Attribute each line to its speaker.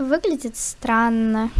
Speaker 1: Выглядит странно.